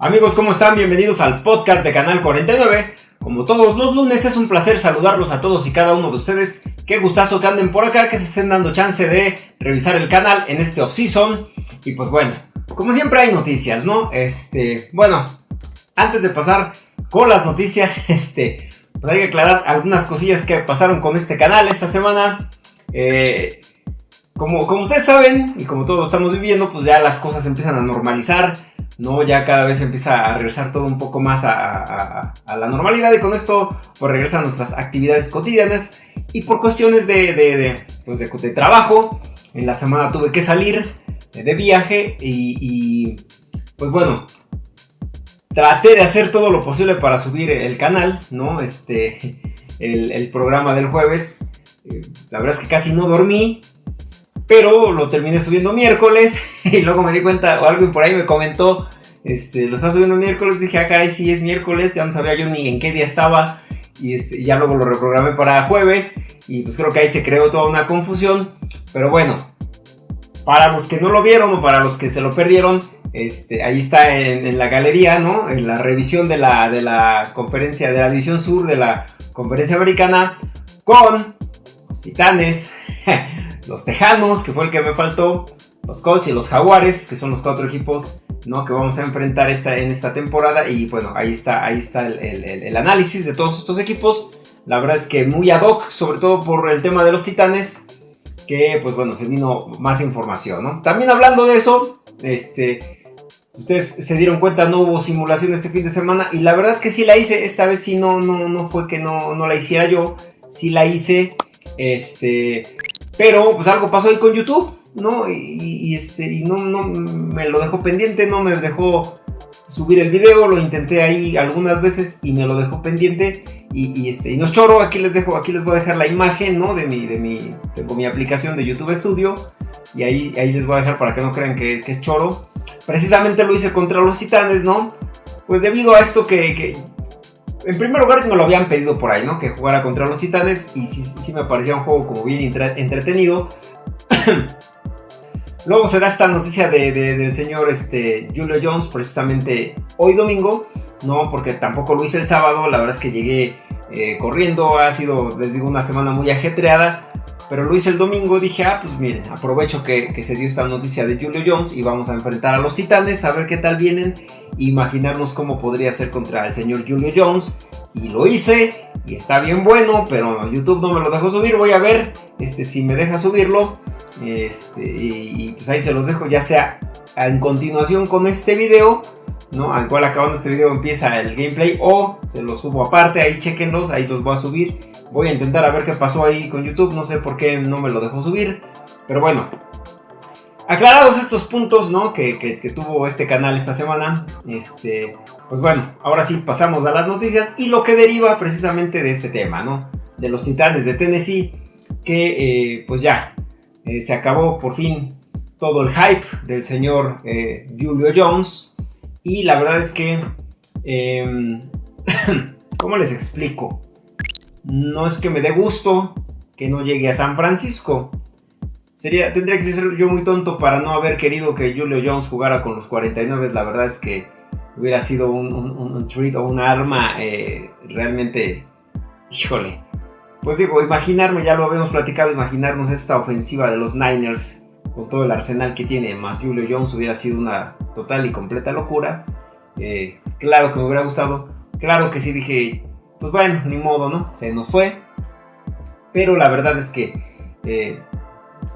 Amigos, ¿cómo están? Bienvenidos al podcast de Canal 49. Como todos los lunes, es un placer saludarlos a todos y cada uno de ustedes. Qué gustazo que anden por acá, que se estén dando chance de revisar el canal en este off-season. Y pues bueno, como siempre hay noticias, ¿no? Este, bueno, antes de pasar con las noticias, este, pues hay que aclarar algunas cosillas que pasaron con este canal esta semana. Eh, como, como ustedes saben, y como todos estamos viviendo, pues ya las cosas empiezan a normalizar, ¿no? Ya cada vez empieza a regresar todo un poco más a, la normalidad y con esto pues regresan nuestras actividades cotidianas y por cuestiones de, pues de, trabajo, en la semana tuve que salir de viaje y, pues bueno, traté de hacer todo lo posible para subir el canal, ¿no? Este, el, el programa del jueves, eh, la verdad es que casi no dormí, pero lo terminé subiendo miércoles y luego me di cuenta, o alguien por ahí me comentó, este, lo estaba subiendo miércoles, dije, ah, caray, sí es miércoles, ya no sabía yo ni en qué día estaba, y este, ya luego lo reprogramé para jueves, y pues creo que ahí se creó toda una confusión, pero bueno, para los que no lo vieron o para los que se lo perdieron, este, ahí está en, la galería, ¿no? En la revisión de la, de la conferencia, de la división sur de la conferencia americana, con los titanes, los Tejanos, que fue el que me faltó, los Colts y los Jaguares, que son los cuatro equipos ¿no? que vamos a enfrentar esta, en esta temporada. Y bueno, ahí está, ahí está el, análisis de todos estos equipos. La verdad es que muy ad hoc, sobre todo por el tema de los Titanes, que pues bueno, se vino más información, ¿no? También hablando de eso, este, ustedes se dieron cuenta, no hubo simulación este fin de semana y la verdad que sí la hice, esta vez sí no, no, no fue que no, no la hiciera yo, sí la hice, este, pero pues algo pasó ahí con YouTube, ¿no? Y, este, y no, no me lo dejó pendiente, no me dejó subir el video, lo intenté ahí algunas veces y me lo dejó pendiente y, este, y no es choro, aquí les dejo, aquí les voy a dejar la imagen, ¿no? De mi, de mi, tengo mi aplicación de YouTube Studio y ahí, ahí les voy a dejar para que no crean que, es choro. Precisamente lo hice contra los titanes, ¿no? Pues debido a esto que en primer lugar me lo habían pedido por ahí, ¿no? Que jugara contra los titanes y sí, me parecía un juego como bien entretenido. Luego se da esta noticia del señor este, Julio Jones precisamente hoy domingo, ¿no? Porque tampoco lo hice el sábado, la verdad es que llegué eh, corriendo, ha sido, les digo, una semana muy ajetreada. Pero lo hice el domingo, dije, ah, pues miren, aprovecho que, se dio esta noticia de Julio Jones y vamos a enfrentar a los titanes, a ver qué tal vienen, imaginarnos cómo podría ser contra el señor Julio Jones. Y lo hice, y está bien bueno, pero YouTube no me lo dejó subir, voy a ver este, si me deja subirlo. Este, y, pues ahí se los dejo, ya sea en continuación con este video, ¿no? Al cual acabando este video empieza el gameplay, o se los subo aparte, ahí chequenlos, ahí los voy a subir Voy a intentar a ver qué pasó ahí con YouTube, no sé por qué no me lo dejó subir, pero bueno. Aclarados estos puntos, ¿no? Que, tuvo este canal esta semana, este, pues bueno, ahora sí pasamos a las noticias y lo que deriva precisamente de este tema, ¿no? De los titanes de Tennessee, que eh, pues ya, eh, se acabó por fin todo el hype del señor eh, Julio Jones y la verdad es que, em, ¿cómo les explico? no es que me dé gusto que no llegue a San Francisco. Sería, tendría que ser yo muy tonto para no haber querido que Julio Jones jugara con los 49. La verdad es que hubiera sido un, un, treat o un arma eh, realmente, híjole. Pues digo, imaginarme, ya lo habíamos platicado, imaginarnos esta ofensiva de los Niners con todo el arsenal que tiene, más Julio Jones hubiera sido una total y completa locura. Eh, claro que me hubiera gustado. Claro que sí dije, pues bueno, ni modo, ¿no? Se nos fue. Pero la verdad es que, eh,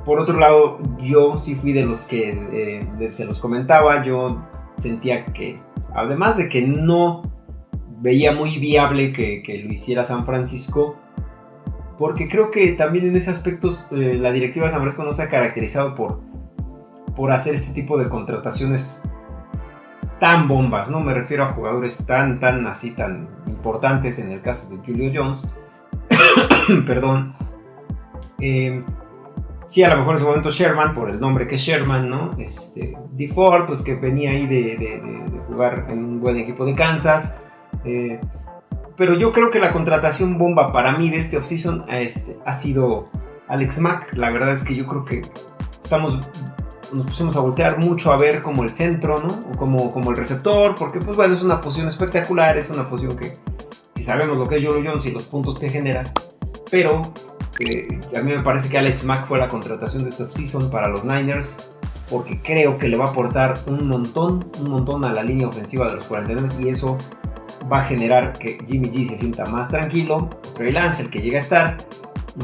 por otro lado, yo sí fui de los que eh, se los comentaba. Yo sentía que, además de que no veía muy viable que, lo hiciera San Francisco, porque creo que también en ese aspecto eh, la directiva de San Francisco no se ha caracterizado por, por hacer este tipo de contrataciones tan bombas, no me refiero a jugadores tan, tan así, tan importantes en el caso de Julio Jones. Perdón. Eh, sí, a lo mejor en su momento Sherman, por el nombre que es Sherman, ¿no? Este, DeFord, pues que venía ahí de, jugar en un buen equipo de Kansas. Eh, pero yo creo que la contratación bomba para mí de este offseason este, ha sido Alex Mack. La verdad es que yo creo que estamos nos pusimos a voltear mucho a ver como el centro, ¿no? O como, como el receptor, porque pues bueno, es una posición espectacular, es una posición que, sabemos lo que es Julio Jones y los puntos que genera, pero eh, a mí me parece que Alex Mack fue la contratación de este offseason para los Niners, porque creo que le va a aportar un montón, un montón a la línea ofensiva de los 49 y eso va a generar que Jimmy G se sienta más tranquilo, Trey Lance, el que llega a estar,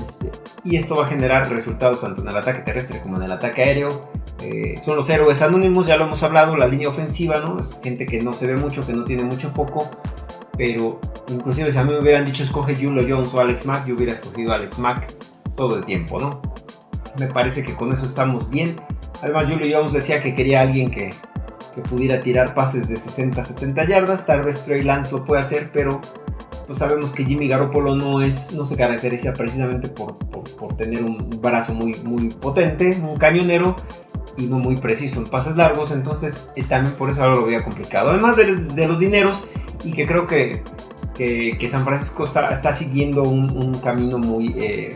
este, y esto va a generar resultados tanto en el ataque terrestre como en el ataque aéreo. Eh, son los héroes anónimos, ya lo hemos hablado, la línea ofensiva, ¿no? Es gente que no se ve mucho, que no tiene mucho foco, pero inclusive si a mí me hubieran dicho escoge Julio Jones o Alex Mack, yo hubiera escogido Alex Mack todo el tiempo, ¿no? Me parece que con eso estamos bien. Además, Julio Jones decía que quería alguien que, que pudiera tirar pases de 60-70 yardas. Tal vez Trey Lance lo puede hacer, pero pues sabemos que Jimmy Garoppolo no, es, no se caracteriza precisamente por, por, tener un brazo muy, muy potente, un cañonero y no muy preciso en pases largos, entonces eh, también por eso ahora lo veía complicado. Además de, los dineros y que creo que, que, San Francisco está, está siguiendo un, camino muy... Eh,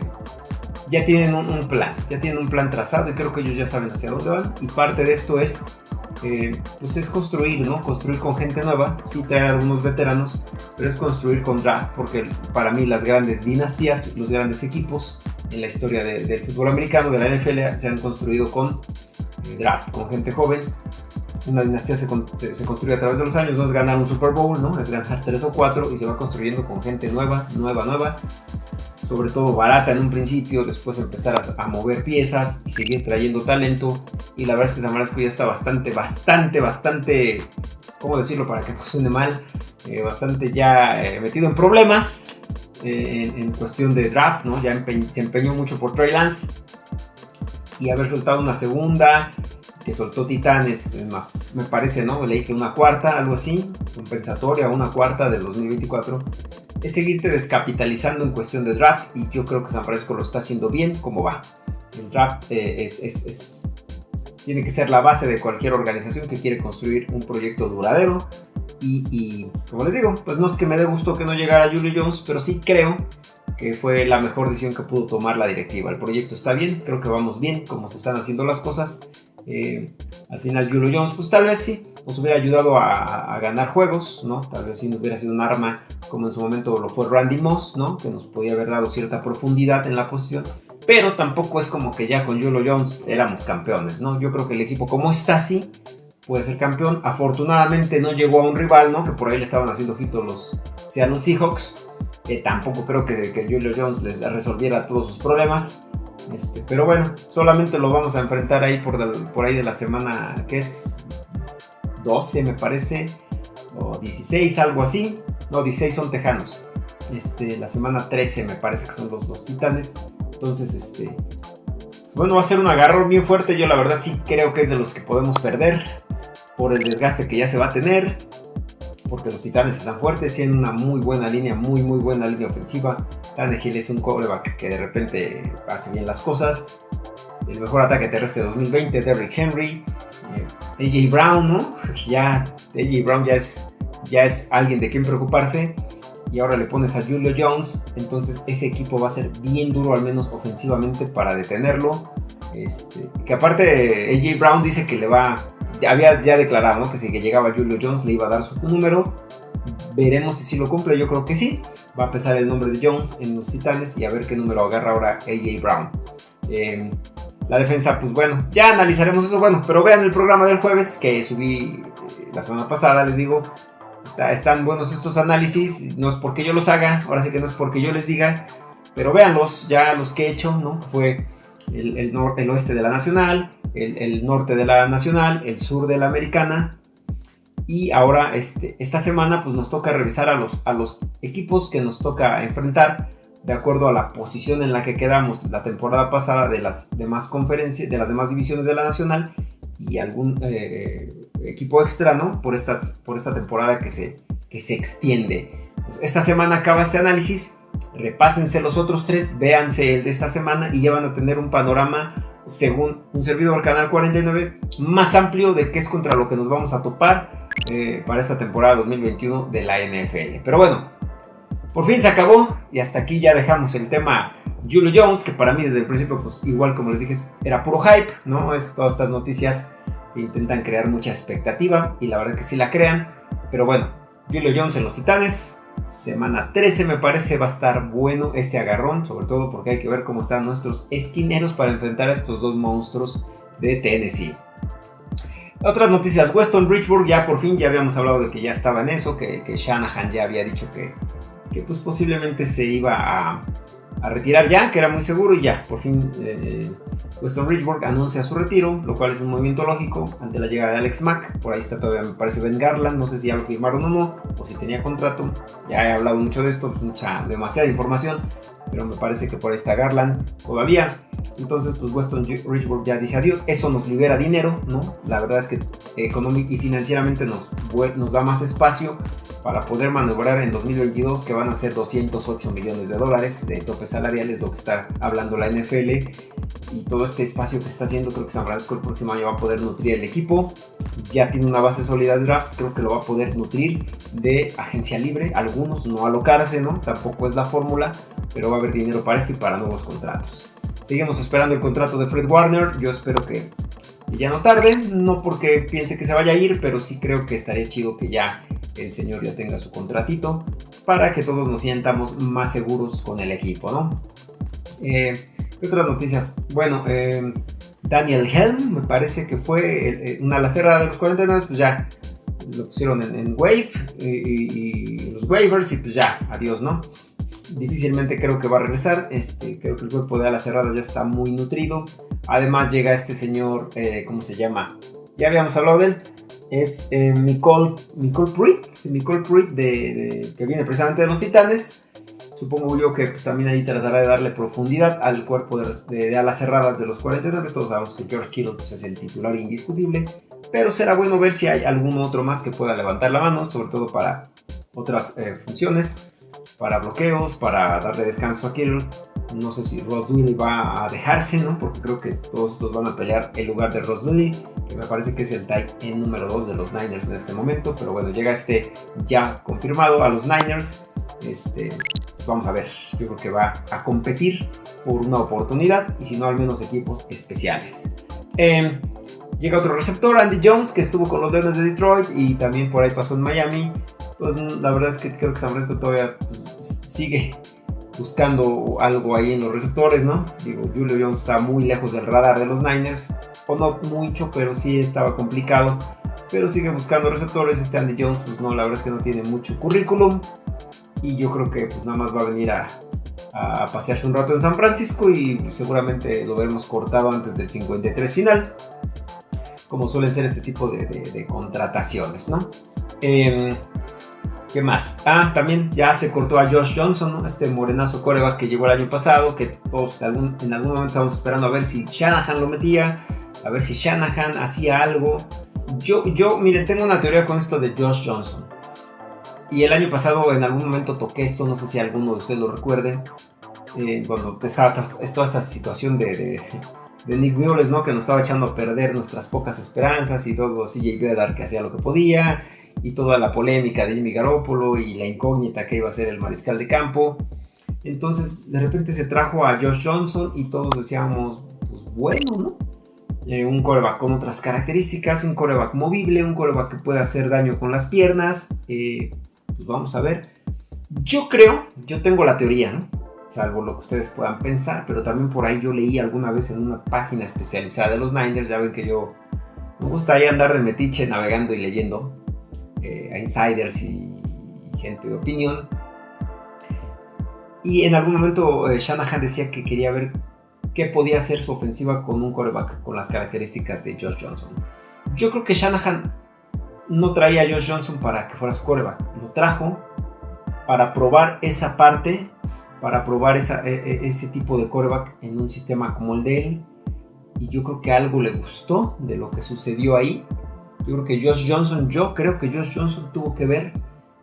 ya tienen un, plan, ya tienen un plan trazado y creo que ellos ya saben hacia dónde van y parte de esto es eh, pues es construir, ¿no? Construir con gente nueva, sí traer algunos veteranos, pero es construir con draft, porque para mí las grandes dinastías, los grandes equipos en la historia del fútbol americano, de la NFL, se han construido con eh, draft, con gente joven. Una dinastía se, se, construye a través de los años, no es ganar un Super Bowl, ¿no? Es ganar tres o cuatro y se va construyendo con gente nueva, nueva, nueva sobre todo barata en un principio, después empezar a, mover piezas y seguir trayendo talento. Y la verdad es que San Francisco ya está bastante, bastante, bastante, ¿cómo decirlo para que no suene mal? Eh, bastante ya eh, metido en problemas eh, en, cuestión de draft, ¿no? Ya se empeñó mucho por Trey Lance y haber soltado una segunda que soltó Titanes, más, me parece, ¿no? Leí que una cuarta, algo así, compensatoria, una cuarta de 2024 es seguirte descapitalizando en cuestión de draft y yo creo que San Francisco lo está haciendo bien como va. El draft eh, tiene que ser la base de cualquier organización que quiere construir un proyecto duradero y, como les digo, pues no es que me dé gusto que no llegara Julio Jones, pero sí creo que fue la mejor decisión que pudo tomar la directiva. El proyecto está bien, creo que vamos bien, como se están haciendo las cosas. Eh, al final Julio Jones, pues tal vez sí, nos hubiera ayudado a, ganar juegos, ¿no? Tal vez si no hubiera sido un arma como en su momento lo fue Randy Moss, ¿no? Que nos podía haber dado cierta profundidad en la posición. Pero tampoco es como que ya con Julio Jones éramos campeones, ¿no? Yo creo que el equipo como está así puede ser campeón. Afortunadamente no llegó a un rival, ¿no? Que por ahí le estaban haciendo ojito los Seattle Seahawks. Que tampoco creo que, Julio Jones les resolviera todos sus problemas. Este, pero bueno, solamente lo vamos a enfrentar ahí por ahí de la semana que es 12 me parece, o 16, algo así. No, 16 son tejanos. Este, la semana 13 me parece que son los dos titanes. Entonces, este, bueno, va a ser un agarro bien fuerte. Yo la verdad sí creo que es de los que podemos perder por el desgaste que ya se va a tener. Porque los titanes están fuertes, tienen una muy buena línea, muy muy buena línea ofensiva. Tannehill es un coreback que de repente hace bien las cosas. El mejor ataque terrestre de 2020, Derrick Henry. AJ Brown, ¿no? Ya, AJ Brown ya es, ya es alguien de quien preocuparse. Y ahora le pones a Julio Jones. Entonces ese equipo va a ser bien duro, al menos ofensivamente, para detenerlo. Este, que aparte AJ Brown dice que le va, había ya declarado ¿no? que si llegaba Julio Jones le iba a dar su número. Veremos si lo cumple, yo creo que sí. Va a pesar el nombre de Jones en los Titanes y a ver qué número agarra ahora AJ Brown. Eh, la defensa, pues bueno, ya analizaremos eso. Bueno, pero vean el programa del jueves que subí eh, la semana pasada, les digo. están buenos estos análisis. No es porque yo los haga, ahora sí que no es porque yo les diga. Pero véanlos, ya los que he hecho, ¿no? Fue el, el, oeste de la Nacional, el, norte de la Nacional, el sur de la Americana. Y ahora, este, esta semana, pues nos toca revisar a los, a los equipos que nos toca enfrentar de acuerdo a la posición en la que quedamos la temporada pasada de las demás conferencias, de las demás divisiones de la nacional y algún eh, equipo extra, ¿no? Por, estas, por esta temporada que se, que se extiende. Pues, esta semana acaba este análisis, repásense los otros tres, véanse el de esta semana y ya van a tener un panorama, según un servidor Canal 49, más amplio de qué es contra lo que nos vamos a topar eh, para esta temporada 2021 de la NFL. Pero bueno, por fin se acabó y hasta aquí ya dejamos el tema Julio Jones, que para mí desde el principio, pues igual como les dije, era puro hype, ¿no? Es todas estas noticias que intentan crear mucha expectativa y la verdad que sí la crean. Pero bueno, Julio Jones en los Titanes, semana 13 me parece va a estar bueno ese agarrón, sobre todo porque hay que ver cómo están nuestros esquineros para enfrentar a estos dos monstruos de Tennessee. Otras noticias, Weston Richburg ya por fin, ya habíamos hablado de que ya estaba en eso, que, que Shanahan ya había dicho que, que pues posiblemente se iba a, retirar ya, que era muy seguro y ya, por fin eh, Weston Richburg anuncia su retiro, lo cual es un movimiento lógico ante la llegada de Alex Mack, por ahí está todavía me parece Ben Garland, no sé si ya lo firmaron o no, o si tenía contrato, ya he hablado mucho de esto, pues mucha, demasiada información, pero me parece que por ahí está Garland todavía. Entonces, pues Weston Richburg ya dice adiós. Eso nos libera dinero, ¿no? La verdad es que económico y financieramente nos, nos da más espacio para poder maniobrar en 2022, que van a ser 208 millones de dólares de tope salarial, es lo que está hablando la NFL. Y todo este espacio que se está haciendo, creo que San Francisco el próximo año va a poder nutrir el equipo. Ya tiene una base sólida de draft, creo que lo va a poder nutrir de agencia libre. Algunos no alocarse, ¿no? Tampoco es la fórmula, pero va a haber dinero para esto y para nuevos contratos. Seguimos esperando el contrato de Fred Warner. Yo espero que ya no tarde. No porque piense que se vaya a ir, pero sí creo que estaría chido que ya el señor ya tenga su contratito para que todos nos sientamos más seguros con el equipo, ¿no? Eh, ¿Qué otras noticias? Bueno, eh, Daniel Helm me parece que fue eh, una la cerrada de los 49, pues ya lo pusieron en, Wave y, y, los waivers y pues ya, adiós, ¿no? Difícilmente creo que va a regresar. Este, creo que el cuerpo de alas cerradas ya está muy nutrido. Además llega este señor, eh, ¿cómo se llama? Ya habíamos hablado de él. Es eh, Nicole, Nicole Pruitt, de, que viene precisamente de los Titanes. Supongo yo que pues, también ahí tratará de darle profundidad al cuerpo de, alas cerradas de los 49. Todos sabemos que George Kittle pues, es el titular indiscutible. Pero será bueno ver si hay algún otro más que pueda levantar la mano, sobre todo para otras eh, funciones para bloqueos, para darle descanso a Kittle. No sé si Ross Dewey va a dejarse, ¿no? Porque creo que todos estos van a pelear en lugar de Ross Dewey, que me parece que es el tight en número 2 de los Niners en este momento. Pero bueno, llega este ya confirmado a los Niners. Este, vamos a ver, yo creo que va a competir por una oportunidad y si no al menos equipos especiales. Em, llega otro receptor, Andy Jones, que estuvo con los Leones de Detroit y también por ahí pasó en Miami pues la verdad es que creo que San Francisco todavía pues, sigue buscando algo ahí en los receptores, ¿no? Digo, Julio Jones está muy lejos del radar de los Niners, o no mucho, pero sí estaba complicado. Pero sigue buscando receptores. Este Andy Jones, pues no, la verdad es que no tiene mucho currículum. Y yo creo que pues nada más va a venir a, pasearse un rato en San Francisco y seguramente lo veremos cortado antes del 53 final. Como suelen ser este tipo de, contrataciones, ¿no? Eh, ¿Qué más? Ah, también ya se cortó a Josh Johnson, este morenazo coreback que llegó el año pasado, que todos en algún, momento estábamos esperando a ver si Shanahan lo metía, a ver si Shanahan hacía algo. Yo, yo, miren, tengo una teoría con esto de Josh Johnson. Y el año pasado en algún momento toqué esto, no sé si alguno de ustedes lo recuerde, eh, cuando estaba toda esta situación de, de, Nick Mules, ¿no? Que nos estaba echando a perder nuestras pocas esperanzas y todo CJ dar que hacía lo que podía y toda la polémica de Jimmy Garoppolo y la incógnita que iba a ser el mariscal de campo. Entonces, de repente se trajo a Josh Johnson y todos decíamos, pues bueno, ¿no? Eh, un coreback con otras características, un coreback movible, un coreback que puede hacer daño con las piernas. Eh, pues vamos a ver. Yo creo, yo tengo la teoría, ¿no? Salvo lo que ustedes puedan pensar, pero también por ahí yo leí alguna vez en una página especializada de los Niners, ya ven que yo me gusta ahí andar de metiche navegando y leyendo insiders y, gente de opinión. Y en algún momento eh, Shanahan decía que quería ver qué podía hacer su ofensiva con un coreback con las características de Josh Johnson. Yo creo que Shanahan no traía a Josh Johnson para que fuera su coreback, lo trajo para probar esa parte, para probar e, e, ese tipo de coreback en un sistema como el de él. Y yo creo que algo le gustó de lo que sucedió ahí yo creo que Josh Johnson, yo creo que Josh Johnson tuvo que ver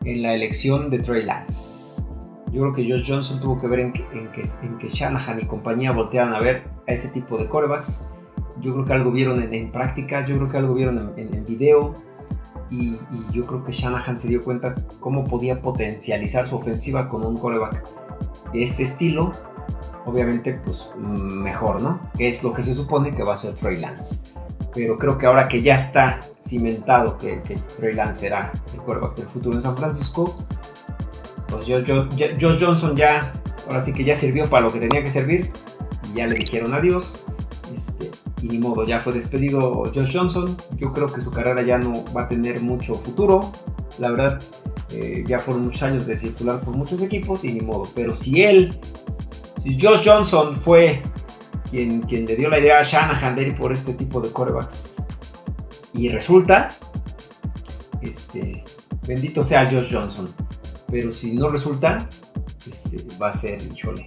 en la elección de Trey Lance. Yo creo que Josh Johnson tuvo que ver en que, en que, Shanahan y compañía voltearan a ver a ese tipo de corebacks. Yo creo que algo vieron en, práctica, yo creo que algo vieron en, en, video. y, yo creo que Shanahan se dio cuenta cómo podía potencializar su ofensiva con un coreback de este estilo, obviamente pues mejor, ¿no? Que es lo que se supone que va a ser Trey Lance. Pero creo que ahora que ya está cimentado que, que Trey Lance será el coreback del futuro en San Francisco, pues Josh Johnson ya, ahora sí que ya sirvió para lo que tenía que servir y ya le dijeron adiós. Este, y ni modo, ya fue despedido Josh Johnson. Yo creo que su carrera ya no va a tener mucho futuro. La verdad, eh, ya fueron muchos años de circular por muchos equipos y ni modo. Pero si él, si Josh Johnson fue quien, quien le dio la idea a Shanahan de ir por este tipo de corebacks y resulta, este, bendito sea Josh Johnson. Pero si no resulta, este, va a ser, híjole,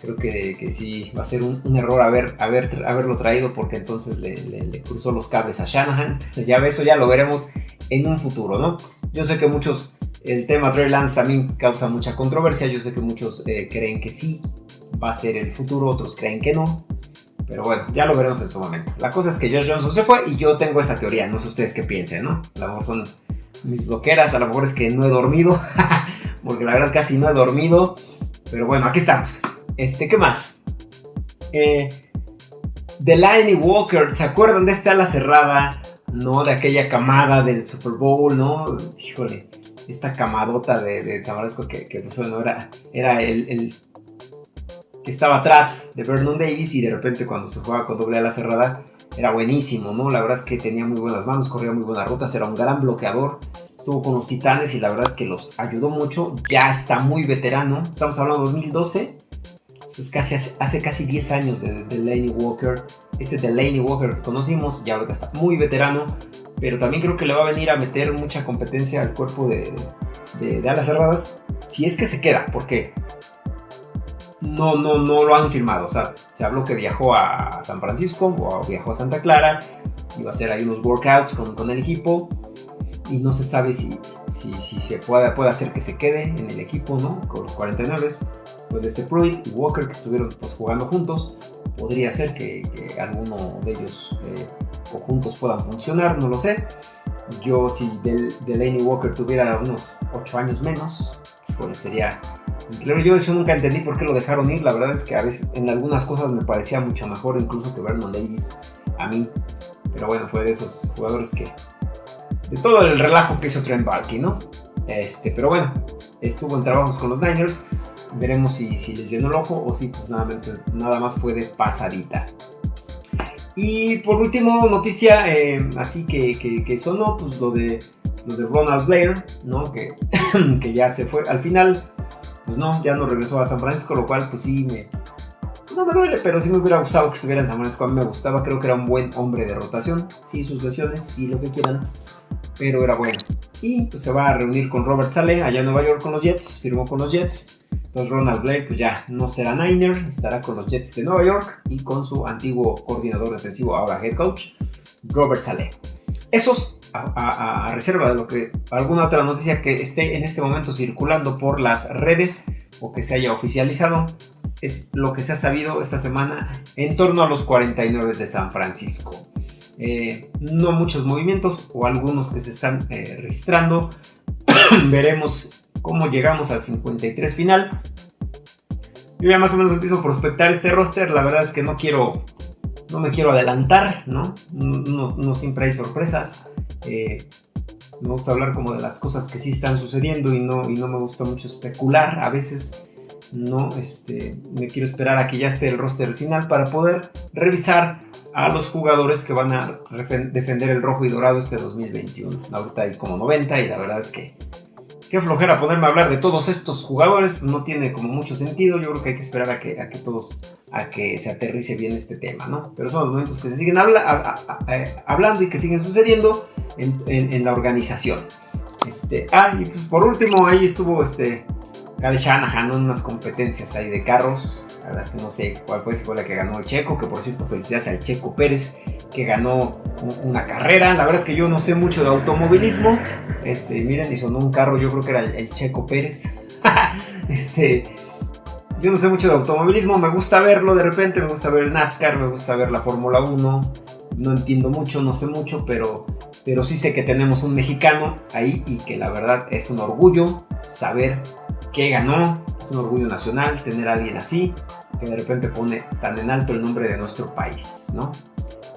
creo que, que sí va a ser un, error haber, haber, haberlo traído porque entonces le, cruzó los cables a Shanahan. Ya eso ya lo veremos en un futuro, ¿no? Yo sé que muchos, el tema Trey Lance también causa mucha controversia, yo sé que muchos eh, creen que sí va a ser el futuro, otros creen que no. Pero bueno, ya lo veremos en su momento. La cosa es que Josh Johnson se fue y yo tengo esa teoría. No sé ustedes qué piensen, ¿no? A lo mejor son mis loqueras, a lo mejor es que no he dormido. porque la verdad casi no he dormido. Pero bueno, aquí estamos. Este, ¿qué más? Eh, Delaney Walker, ¿se acuerdan de esta ala cerrada? ¿No? De aquella camada del Super Bowl, ¿no? Híjole, esta camadota de, de que, que pues, era, era el, que estaba atrás de Vernon Davis y de repente cuando se jugaba con doble ala cerrada era buenísimo, ¿no? La verdad es que tenía muy buenas manos, corría muy buenas rutas, era un gran bloqueador. Estuvo con los Titanes y la verdad es que los ayudó mucho. Ya está muy veterano. Estamos hablando de 2012 es casi hace, casi 10 años de Delaney Walker. Ese Delaney Walker que conocimos, ya está muy veterano, pero también creo que le va a venir a meter mucha competencia al cuerpo de, de, alas cerradas. Si es que se queda, porque no, no, no lo han firmado. O sea, se habló que viajó a San Francisco o viajó a Santa Clara, iba a hacer ahí unos workouts con, con el equipo y no se sabe si, si, si se puede, puede hacer que se quede en el equipo, ¿no? Con los 49 pues de este Pruitt y Walker que estuvieron pues, jugando juntos, podría ser que, alguno de ellos eh, o juntos puedan funcionar, no lo sé. Yo si Delaney Walker tuviera unos 8 años menos, pues sería increíble. Yo eso nunca entendí por qué lo dejaron ir. La verdad es que a veces en algunas cosas me parecía mucho mejor incluso que Vernon Davis a mí. Pero bueno, fue de esos jugadores que... De todo el relajo que hizo Trent Balky, ¿no? Este, pero bueno, estuvo en trabajos con los Niners. Veremos si, les llenó el ojo o si pues nada, más fue de pasadita. Y por último, noticia eh, así que, que, sonó, pues lo de, lo de Ronald Blair, ¿no? Que, que ya se fue. Al final, pues no, ya no regresó a San Francisco, lo cual pues sí me... No me duele, pero sí me hubiera gustado que estuviera en San Francisco. A mí me gustaba, creo que era un buen hombre de rotación. Sí, sus lesiones, sí, lo que quieran pero era bueno. Y pues se va a reunir con Robert Saleh allá en Nueva York con los Jets, firmó con los Jets. Entonces Ronald Blair pues ya no será Niner, estará con los Jets de Nueva York y con su antiguo coordinador defensivo, ahora head coach, Robert Saleh. Esos a, reserva de lo que alguna otra noticia que esté en este momento circulando por las redes o que se haya oficializado es lo que se ha sabido esta semana en torno a los 49 de San Francisco. Eh, no muchos movimientos o algunos que se están eh, registrando. Veremos cómo llegamos al 53 final. Yo ya más o menos empiezo a prospectar este roster. La verdad es que no quiero, no me quiero adelantar, ¿no? No, siempre hay sorpresas. Eh, me gusta hablar como de las cosas que sí están sucediendo y no, y no me gusta mucho especular. A veces no, este, me quiero esperar a que ya esté el roster final para poder revisar a los jugadores que van a defender el rojo y dorado este 2021. Ahorita hay como 90 y la verdad es que qué flojera ponerme a hablar de todos estos jugadores, pues no tiene como mucho sentido. Yo creo que hay que esperar a que, a que todos, a que se aterrice bien este tema, ¿no? Pero son los momentos que se siguen hablando y que siguen sucediendo en, la organización. Este, ah, y pues por último ahí estuvo este Kyle Shanahan unas competencias ahí de carros. La verdad es que no sé cuál fue, si fue la que ganó el Checo, que por cierto felicidades al Checo Pérez, que ganó una carrera. La verdad es que yo no sé mucho de automovilismo. Este, miren, y sonó un carro, yo creo que era el, Checo Pérez. este, yo no sé mucho de automovilismo, me gusta verlo de repente, me gusta ver el NASCAR, me gusta ver la Fórmula 1. No entiendo mucho, no sé mucho, pero pero sí sé que tenemos un mexicano ahí y que la verdad es un orgullo saber que ganó, es un orgullo nacional tener a alguien así, que de repente pone tan en alto el nombre de nuestro país, ¿no?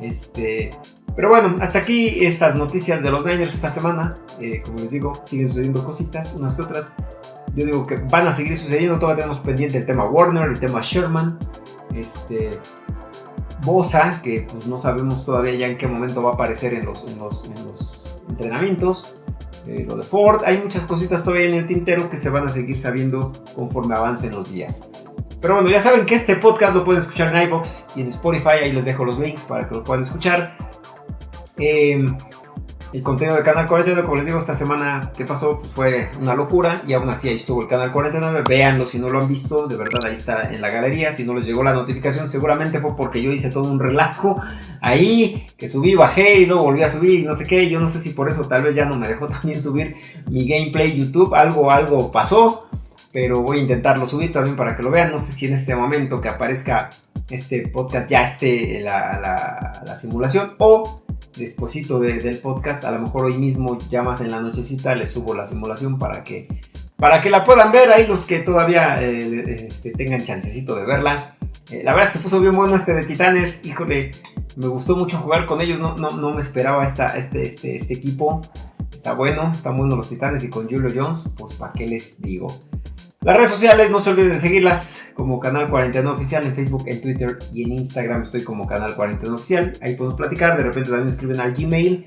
Este, pero bueno, hasta aquí estas noticias de los Niners esta semana. Eh, como les digo, siguen sucediendo cositas, unas que otras. Yo digo que van a seguir sucediendo. Todavía tenemos pendiente el tema Warner, el tema Sherman. Este. Bosa, que pues no sabemos todavía ya en qué momento va a aparecer en los, en los, entrenamientos. Eh, lo de Ford, hay muchas cositas todavía en el tintero que se van a seguir sabiendo conforme avancen los días. Pero bueno, ya saben que este podcast lo pueden escuchar en iBox y en Spotify, ahí les dejo los links para que lo puedan escuchar. Em, el contenido de Canal 49, como les digo, esta semana que pasó pues, fue una locura y aún así ahí estuvo el Canal 49. Véanlo si no lo han visto, de verdad ahí está en la galería. Si no les llegó la notificación, seguramente fue porque yo hice todo un relajo ahí, que subí, bajé y luego volví a subir y no sé qué. Yo no sé si por eso tal vez ya no me dejó también subir mi gameplay YouTube. Algo, algo pasó, pero voy a intentarlo subir también para que lo vean. No sé si en este momento que aparezca este podcast ya esté la simulación o despuesito del podcast, a lo mejor hoy mismo ya más en la nochecita les subo la simulación para que, para que la puedan ver ahí los que todavía eh, este, tengan chancecito de verla. Eh, la verdad se puso bien bueno este de Titanes, híjole, me gustó mucho jugar con ellos, no, no, no me esperaba esta, este, este, este equipo. Está bueno, están buenos los Titanes y con Julio Jones, pues para qué les digo. Las redes sociales, no se olviden de seguirlas como Canal 49 Oficial en Facebook, en Twitter y en Instagram estoy como Canal 49 Oficial. Ahí podemos platicar, de repente también me escriben al Gmail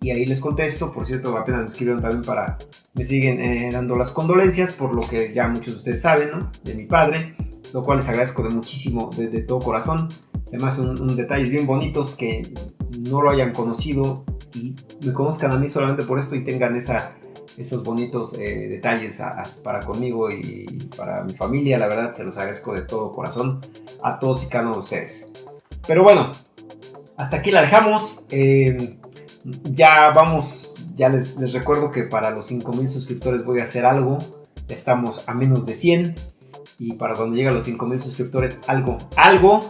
y ahí les contesto. Por cierto, apenas me escribieron también para, me siguen eh, dando las condolencias por lo que ya muchos de ustedes saben, ¿no? De mi padre, lo cual les agradezco de muchísimo, de, todo corazón. Me hacen un, detalles bien bonitos que no lo hayan conocido y me conozcan a mí solamente por esto y tengan esa esos bonitos eh, detalles para conmigo y para mi familia. La verdad, se los agradezco de todo corazón a todos y cada uno de ustedes. Pero bueno, hasta aquí la dejamos. Eh, ya vamos, ya les, recuerdo que para los 5000 suscriptores voy a hacer algo. Estamos a menos de 100. Y para cuando llegue a los 5000 suscriptores, algo, algo,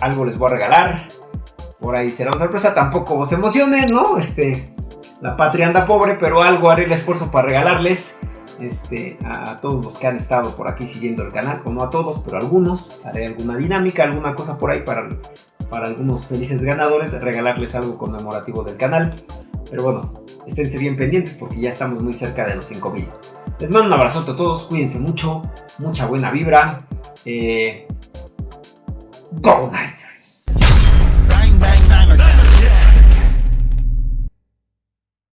algo les voy a regalar. Por ahí será una sorpresa. Tampoco se emocionen, ¿no? Este, la patria anda pobre, pero algo haré el esfuerzo para regalarles este, a todos los que han estado por aquí siguiendo el canal, o no a todos, pero a algunos. Haré alguna dinámica, alguna cosa por ahí para, para algunos felices ganadores, regalarles algo conmemorativo del canal. Pero bueno, esténse bien pendientes porque ya estamos muy cerca de los 5000. Les mando un abrazote a todos, cuídense mucho, mucha buena vibra. Eh, Go Niners!